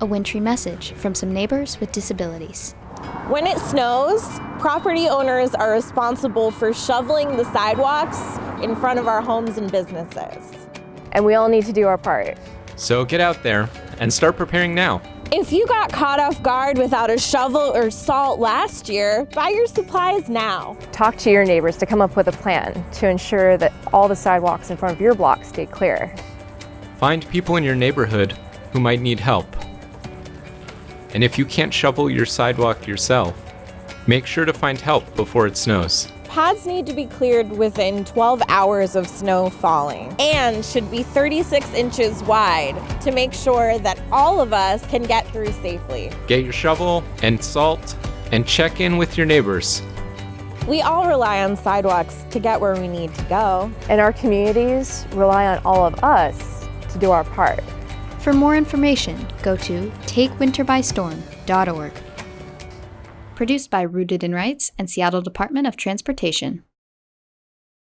a wintry message from some neighbors with disabilities. When it snows, property owners are responsible for shoveling the sidewalks in front of our homes and businesses. And we all need to do our part. So get out there and start preparing now. If you got caught off guard without a shovel or salt last year, buy your supplies now. Talk to your neighbors to come up with a plan to ensure that all the sidewalks in front of your block stay clear. Find people in your neighborhood who might need help. And if you can't shovel your sidewalk yourself, make sure to find help before it snows. Paths need to be cleared within 12 hours of snow falling and should be 36 inches wide to make sure that all of us can get through safely. Get your shovel and salt and check in with your neighbors. We all rely on sidewalks to get where we need to go. And our communities rely on all of us to do our part. For more information, go to takewinterbystorm.org. Produced by Rooted in Rights and Seattle Department of Transportation.